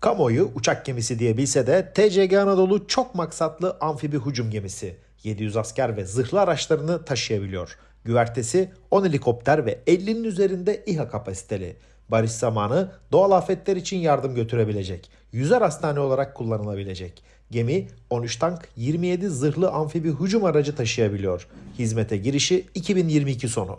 Kamuoyu uçak gemisi diye bilse de TCG Anadolu çok maksatlı amfibi hücum gemisi. 700 asker ve zırhlı araçlarını taşıyabiliyor. Güvertesi 10 helikopter ve 50'nin üzerinde İHA kapasiteli. Barış zamanı doğal afetler için yardım götürebilecek. Yüzer hastane olarak kullanılabilecek. Gemi 13 tank 27 zırhlı amfibi hücum aracı taşıyabiliyor. Hizmete girişi 2022 sonu.